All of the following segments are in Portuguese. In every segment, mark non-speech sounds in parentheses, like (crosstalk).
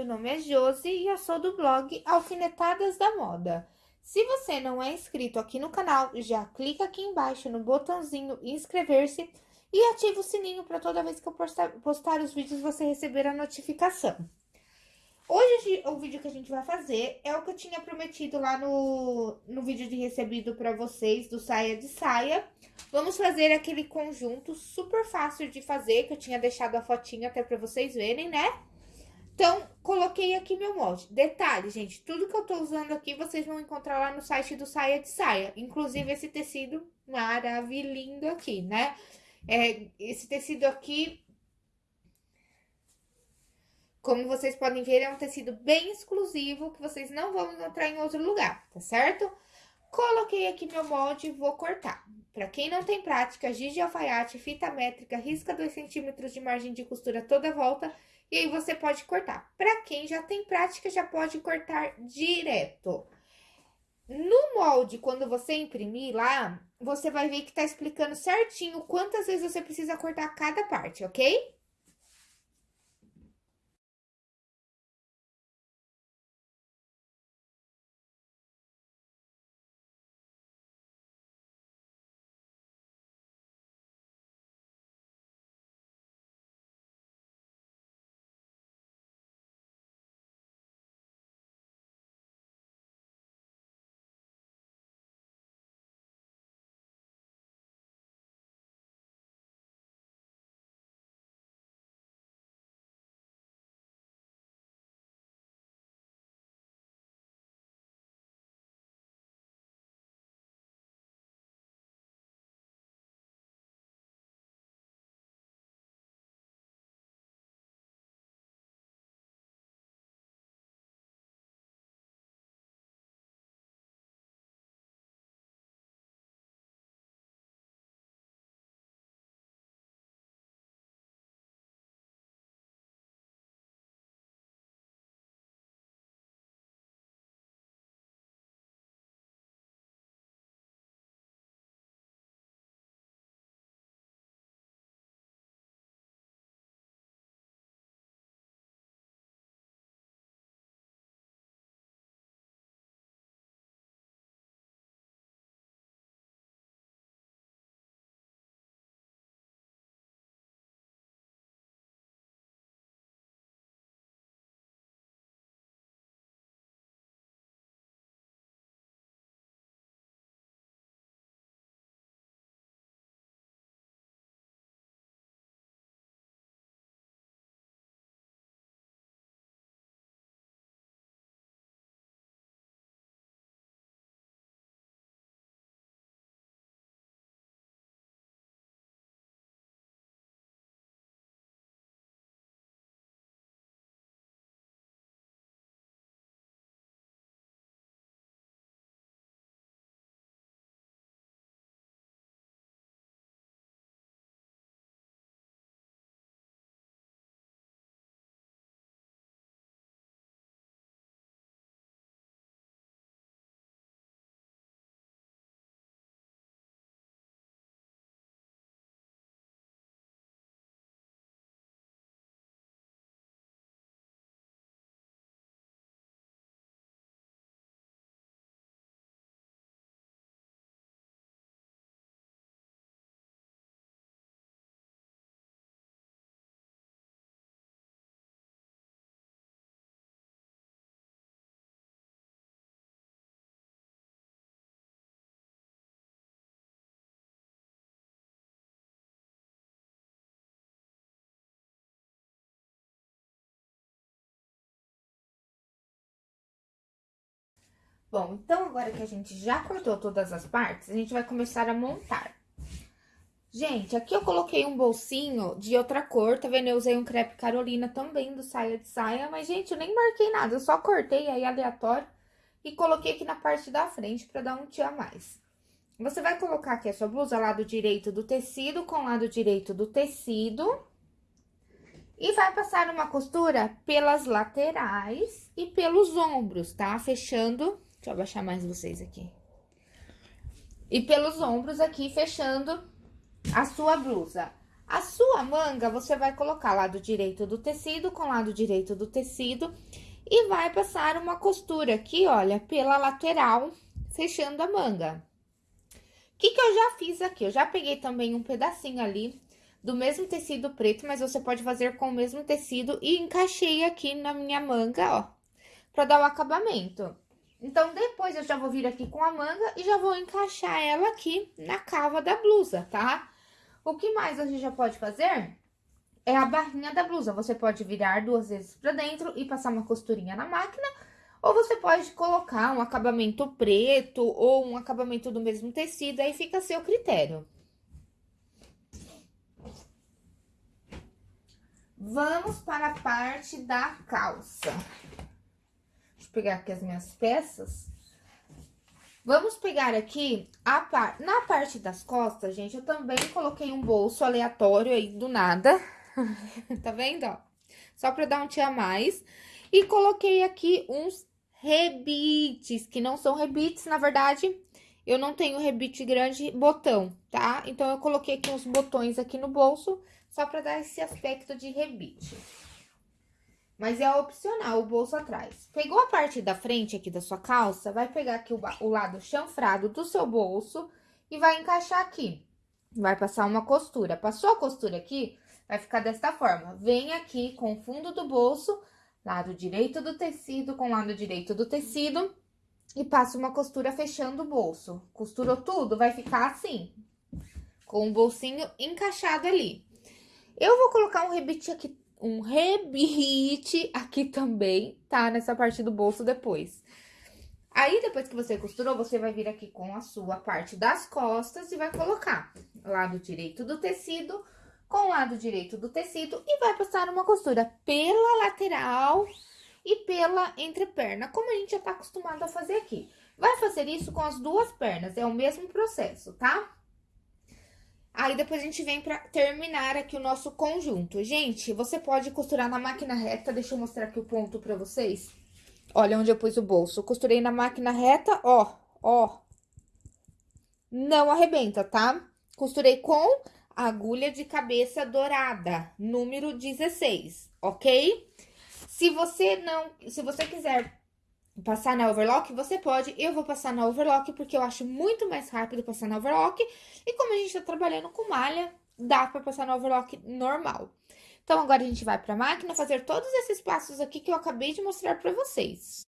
meu nome é Josi e eu sou do blog Alfinetadas da Moda. Se você não é inscrito aqui no canal, já clica aqui embaixo no botãozinho inscrever-se e ativa o sininho para toda vez que eu postar, postar os vídeos você receber a notificação. Hoje o vídeo que a gente vai fazer é o que eu tinha prometido lá no, no vídeo de recebido para vocês do saia de saia. Vamos fazer aquele conjunto super fácil de fazer, que eu tinha deixado a fotinha até para vocês verem, né? Então, coloquei aqui meu molde. Detalhe, gente, tudo que eu tô usando aqui, vocês vão encontrar lá no site do Saia de Saia. Inclusive, esse tecido maravilhoso aqui, né? É, esse tecido aqui como vocês podem ver, é um tecido bem exclusivo que vocês não vão encontrar em outro lugar, tá certo? Coloquei aqui meu molde e vou cortar. Para quem não tem prática, giz de alfaiate, fita métrica, risca 2 centímetros de margem de costura toda a volta e aí você pode cortar. Para quem já tem prática, já pode cortar direto. No molde, quando você imprimir lá, você vai ver que tá explicando certinho quantas vezes você precisa cortar cada parte, ok? Bom, então agora que a gente já cortou todas as partes, a gente vai começar a montar. Gente, aqui eu coloquei um bolsinho de outra cor, tá vendo? Eu usei um crepe Carolina também do saia de saia, mas, gente, eu nem marquei nada, eu só cortei aí aleatório e coloquei aqui na parte da frente pra dar um tio a mais. Você vai colocar aqui a sua blusa lado direito do tecido com lado direito do tecido e vai passar uma costura pelas laterais e pelos ombros, tá? Fechando Deixa eu abaixar mais vocês aqui. E pelos ombros aqui, fechando a sua blusa. A sua manga, você vai colocar lado direito do tecido com lado direito do tecido e vai passar uma costura aqui, olha, pela lateral, fechando a manga. O que que eu já fiz aqui? Eu já peguei também um pedacinho ali do mesmo tecido preto, mas você pode fazer com o mesmo tecido e encaixei aqui na minha manga, ó, pra dar o acabamento. Então, depois eu já vou vir aqui com a manga e já vou encaixar ela aqui na cava da blusa, tá? O que mais a gente já pode fazer é a barrinha da blusa. Você pode virar duas vezes pra dentro e passar uma costurinha na máquina, ou você pode colocar um acabamento preto ou um acabamento do mesmo tecido, aí fica a seu critério. Vamos para a parte da calça. Pegar aqui as minhas peças. Vamos pegar aqui a par... na parte das costas, gente, eu também coloquei um bolso aleatório aí do nada. (laughs) tá vendo, ó? Só pra dar um tia mais. E coloquei aqui uns rebites, que não são rebites, na verdade, eu não tenho rebite grande botão, tá? Então, eu coloquei aqui uns botões aqui no bolso, só pra dar esse aspecto de rebite. Mas é opcional o bolso atrás. Pegou a parte da frente aqui da sua calça, vai pegar aqui o, o lado chanfrado do seu bolso e vai encaixar aqui. Vai passar uma costura. Passou a costura aqui, vai ficar desta forma. Vem aqui com o fundo do bolso, lado direito do tecido com lado direito do tecido e passa uma costura fechando o bolso. Costurou tudo, vai ficar assim, com o bolsinho encaixado ali. Eu vou colocar um rebite aqui, um rebite aqui também, tá? Nessa parte do bolso depois. Aí, depois que você costurou, você vai vir aqui com a sua parte das costas e vai colocar lado direito do tecido com o lado direito do tecido e vai passar uma costura pela lateral e pela entreperna, como a gente já tá acostumado a fazer aqui. Vai fazer isso com as duas pernas, é o mesmo processo, tá? Aí, depois a gente vem pra terminar aqui o nosso conjunto. Gente, você pode costurar na máquina reta, deixa eu mostrar aqui o ponto pra vocês. Olha onde eu pus o bolso. Costurei na máquina reta, ó, ó. Não arrebenta, tá? Costurei com agulha de cabeça dourada, número 16, ok? Se você não, se você quiser passar na overlock, você pode. Eu vou passar na overlock porque eu acho muito mais rápido passar na overlock. E como a gente tá trabalhando com malha, dá pra passar na overlock normal. Então, agora a gente vai pra máquina fazer todos esses passos aqui que eu acabei de mostrar pra vocês.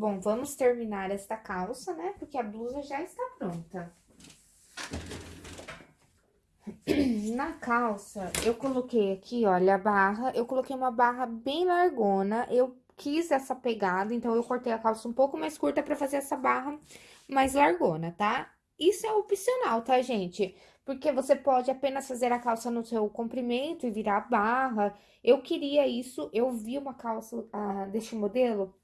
Bom, vamos terminar esta calça, né? Porque a blusa já está pronta. (clears throat) Na calça, eu coloquei aqui, olha, a barra. Eu coloquei uma barra bem largona. Eu quis essa pegada, então eu cortei a calça um pouco mais curta pra fazer essa barra mais largona, tá? Isso é opcional, tá, gente? Porque você pode apenas fazer a calça no seu comprimento e virar a barra. Eu queria isso, eu vi uma calça ah, deste modelo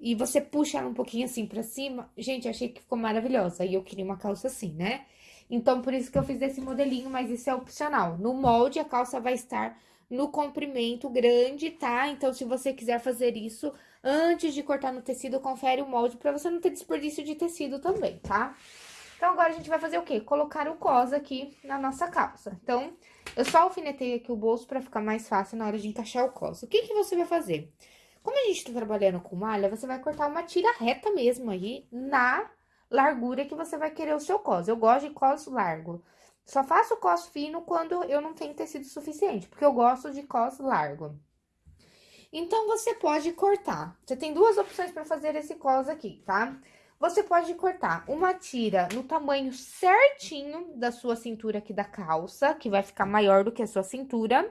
e você puxa ela um pouquinho assim pra cima. Gente, achei que ficou maravilhosa e eu queria uma calça assim, né? Então, por isso que eu fiz esse modelinho, mas isso é opcional. No molde, a calça vai estar no comprimento grande, tá? Então, se você quiser fazer isso, antes de cortar no tecido, confere o molde pra você não ter desperdício de tecido também, tá? Então, agora a gente vai fazer o quê? Colocar o cos aqui na nossa calça. Então, eu só alfinetei aqui o bolso pra ficar mais fácil na hora de encaixar o cos. O que que você vai fazer? Como a gente tá trabalhando com malha, você vai cortar uma tira reta mesmo aí na largura que você vai querer o seu cos. Eu gosto de cos largo. Só faço cos fino quando eu não tenho tecido suficiente, porque eu gosto de cos largo. Então, você pode cortar. Você tem duas opções para fazer esse cos aqui, tá? Você pode cortar uma tira no tamanho certinho da sua cintura aqui da calça, que vai ficar maior do que a sua cintura.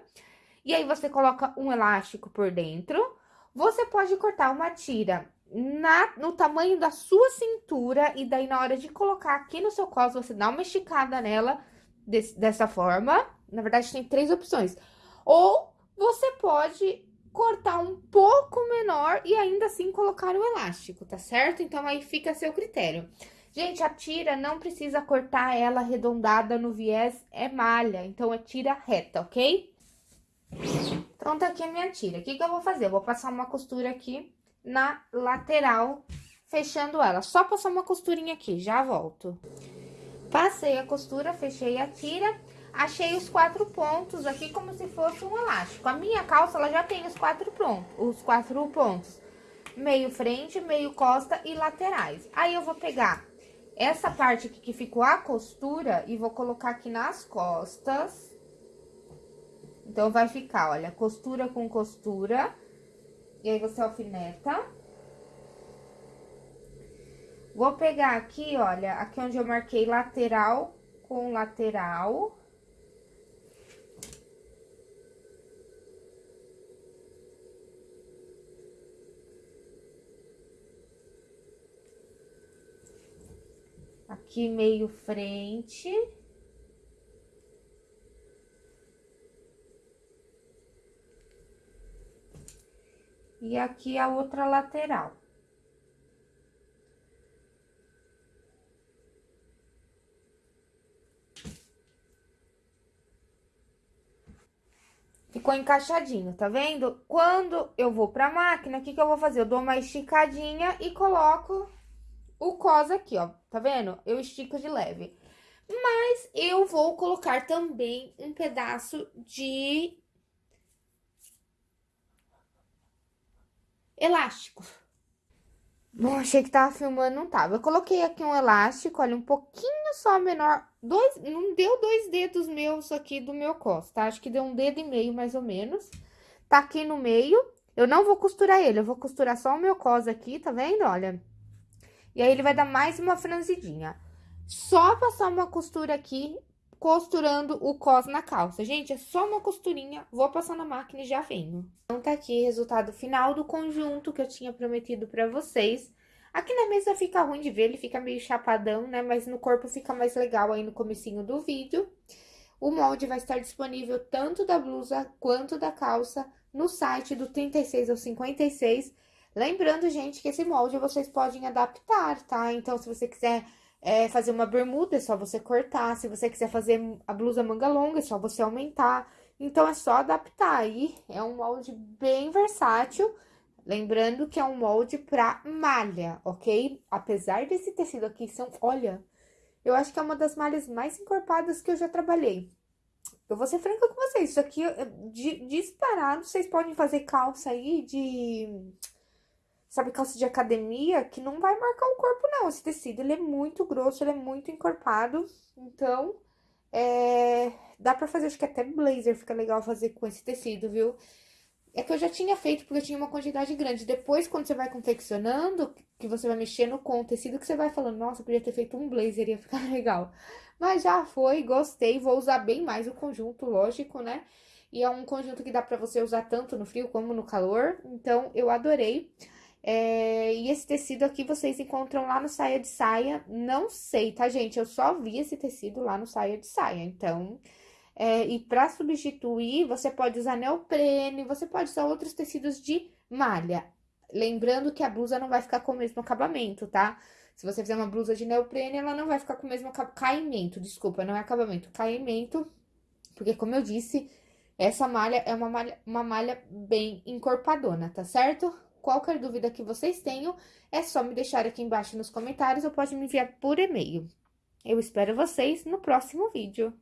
E aí, você coloca um elástico por dentro. Você pode cortar uma tira na, no tamanho da sua cintura, e daí na hora de colocar aqui no seu cos, você dá uma esticada nela desse, dessa forma. Na verdade, tem três opções. Ou você pode cortar um pouco menor e ainda assim colocar o elástico, tá certo? Então, aí fica a seu critério. Gente, a tira não precisa cortar ela arredondada no viés, é malha, então é tira reta, ok? Então, tá aqui a minha tira. O que que eu vou fazer? Eu vou passar uma costura aqui na lateral, fechando ela. Só passar uma costurinha aqui, já volto. Passei a costura, fechei a tira, achei os quatro pontos aqui como se fosse um elástico. A minha calça, ela já tem os quatro, pronto, os quatro pontos. Meio frente, meio costa e laterais. Aí, eu vou pegar essa parte aqui que ficou a costura e vou colocar aqui nas costas. Então, vai ficar, olha, costura com costura e aí, você alfineta. Vou pegar aqui, olha, aqui onde eu marquei lateral com lateral. Aqui meio frente. E aqui a outra lateral. Ficou encaixadinho, tá vendo? Quando eu vou pra máquina, o que que eu vou fazer? Eu dou uma esticadinha e coloco o cos aqui, ó, tá vendo? Eu estico de leve. Mas eu vou colocar também um pedaço de elástico. Bom, achei que tava filmando, não tava. Eu coloquei aqui um elástico, olha, um pouquinho só menor. Dois, não deu dois dedos meus aqui do meu cos, tá? Acho que deu um dedo e meio, mais ou menos. Tá aqui no meio. Eu não vou costurar ele, eu vou costurar só o meu cos aqui, tá vendo? Olha. E aí, ele vai dar mais uma franzidinha. Só passar uma costura aqui costurando o cos na calça. Gente, é só uma costurinha, vou passar na máquina e já venho. Então, tá aqui o resultado final do conjunto que eu tinha prometido pra vocês. Aqui na mesa fica ruim de ver, ele fica meio chapadão, né? Mas no corpo fica mais legal aí no comecinho do vídeo. O molde vai estar disponível tanto da blusa quanto da calça no site do 36 ao 56. Lembrando, gente, que esse molde vocês podem adaptar, tá? Então, se você quiser é, fazer uma bermuda, é só você cortar. Se você quiser fazer a blusa manga longa, é só você aumentar. Então, é só adaptar aí. É um molde bem versátil. Lembrando que é um molde pra malha, ok? Apesar desse tecido aqui, são, olha, eu acho que é uma das malhas mais encorpadas que eu já trabalhei. Eu vou ser franca com vocês, isso aqui, de, disparado, vocês podem fazer calça aí de sabe, calça de academia, que não vai marcar o corpo, não. Esse tecido, ele é muito grosso, ele é muito encorpado. Então, é... dá pra fazer, acho que até blazer fica legal fazer com esse tecido, viu? é que eu já tinha feito porque eu tinha uma quantidade grande. Depois, quando você vai confeccionando, que você vai mexendo com o tecido, que você vai falando, nossa, eu podia ter feito um blazer, ia ficar (laughs) legal. Mas já foi, gostei, vou usar bem mais o conjunto, lógico, né? E é um conjunto que dá pra você usar tanto no frio como no calor, então eu adorei. É, e esse tecido aqui vocês encontram lá no Saia de Saia, não sei, tá, gente? Eu só vi esse tecido lá no Saia de Saia, então... É, e para substituir, você pode usar neoprene, você pode usar outros tecidos de malha. Lembrando que a blusa não vai ficar com o mesmo acabamento, tá? Se você fizer uma blusa de neoprene, ela não vai ficar com o mesmo caimento, desculpa, não é acabamento, caimento, porque como eu disse, essa malha é uma malha, uma malha bem encorpadona, tá certo? Qualquer dúvida que vocês tenham, é só me deixar aqui embaixo nos comentários ou pode me enviar por e-mail. Eu espero vocês no próximo vídeo.